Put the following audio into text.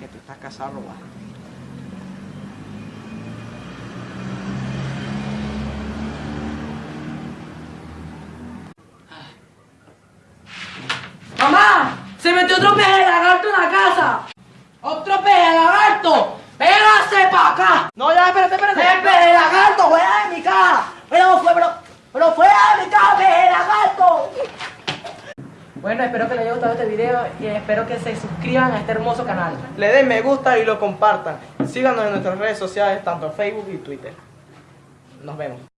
Que tú estás casado. ¡Mamá! ¡Se metió otro peje de lagarto en la casa! ¡Otro peje de lagarto! ¡Pégase pa' acá! No, ya, espérate, espérate. ¡Ese peje de lagarto! ¡Fuera de mi casa! ¡Pero fue, pero, pero fuera de mi casa, peje de lagarto! Bueno, espero que les haya gustado este video y espero que se suscriban a este hermoso canal. Le den me gusta y lo compartan. Síganos en nuestras redes sociales, tanto Facebook y Twitter. Nos vemos.